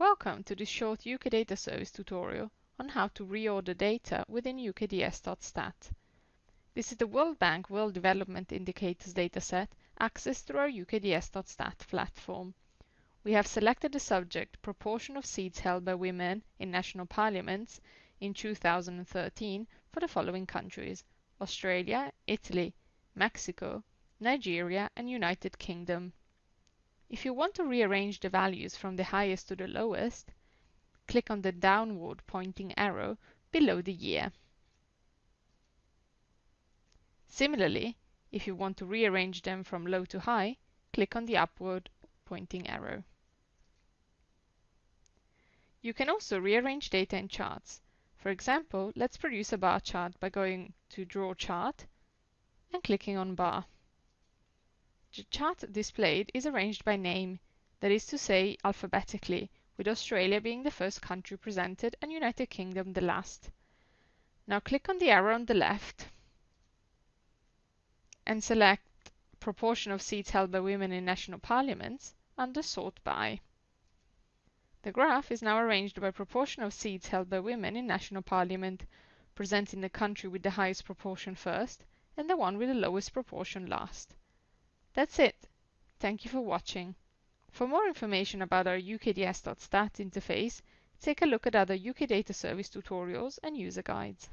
Welcome to this short UK Data Service tutorial on how to reorder data within UKDS.stat. This is the World Bank World Development Indicators dataset accessed through our UKDS.stat platform. We have selected the subject proportion of seats held by women in national parliaments in 2013 for the following countries Australia, Italy, Mexico, Nigeria and United Kingdom. If you want to rearrange the values from the highest to the lowest, click on the downward pointing arrow below the year. Similarly, if you want to rearrange them from low to high, click on the upward pointing arrow. You can also rearrange data in charts. For example, let's produce a bar chart by going to Draw Chart and clicking on Bar. The chart displayed is arranged by name, that is to say alphabetically, with Australia being the first country presented and United Kingdom the last. Now click on the arrow on the left and select proportion of seats held by women in national parliaments under Sort By. The graph is now arranged by proportion of seats held by women in national parliament, presenting the country with the highest proportion first and the one with the lowest proportion last. That's it. Thank you for watching. For more information about our UKDS.stat interface, take a look at other UK Data Service tutorials and user guides.